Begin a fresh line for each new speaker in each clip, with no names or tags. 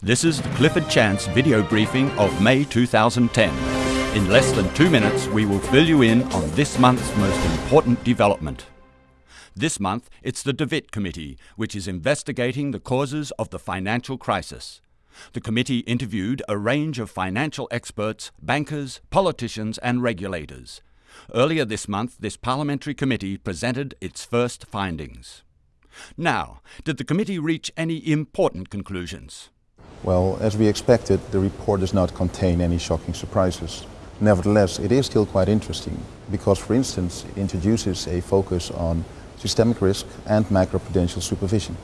This is the Clifford Chance video briefing of May 2010. In less than two minutes, we will fill you in on this month's most important development. This month, it's the De Wit Committee, which is investigating the causes of the financial crisis. The committee interviewed a range of financial experts, bankers, politicians, and regulators. Earlier this month, this parliamentary committee presented its first findings. Now, did the committee reach any important conclusions?
Well, as we expected, the report does not contain any shocking surprises. Nevertheless, it is still quite interesting because, for instance, it introduces a focus on systemic risk and macroprudential supervision.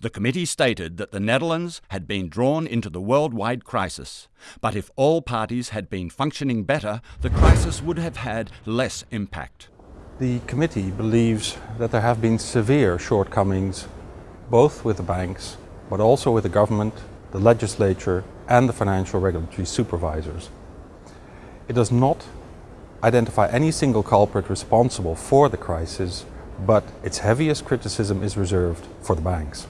The committee stated that the Netherlands had been drawn into the worldwide crisis, but if all parties had been functioning better, the crisis would have had less impact.
The committee believes that there have been severe shortcomings both with the banks, but also with the government the legislature and the financial regulatory supervisors. It does not identify any single culprit responsible for the crisis, but its heaviest criticism is reserved for the banks.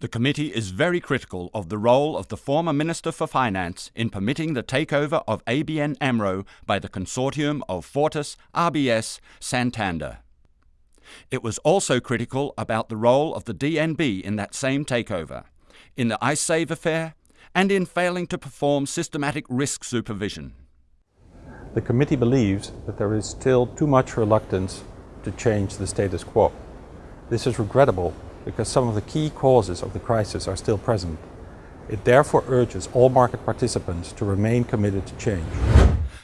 The committee is very critical of the role of the former Minister for Finance in permitting the takeover of ABN AMRO by the consortium of Fortis, RBS, Santander. It was also critical about the role of the DNB in that same takeover in the IceSave affair, and in failing to perform systematic risk supervision.
The committee believes that there is still too much reluctance to change the status quo. This is regrettable because some of the key causes of the crisis are still present. It therefore urges all market participants to remain committed to change.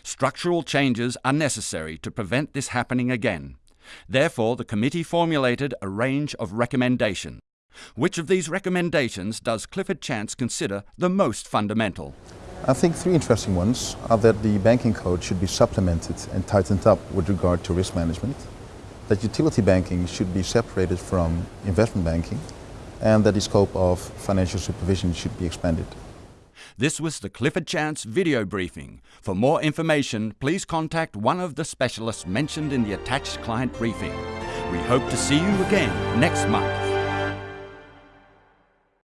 Structural changes are necessary to prevent this happening again. Therefore, the committee formulated a range of recommendations. Which of these recommendations does Clifford Chance consider the most fundamental?
I think three interesting ones are that the banking code should be supplemented and tightened up with regard to risk management, that utility banking should be separated from investment banking, and that the scope of financial supervision should be expanded.
This was the Clifford Chance video briefing. For more information, please contact one of the specialists mentioned in the attached client briefing. We hope to see you again next month.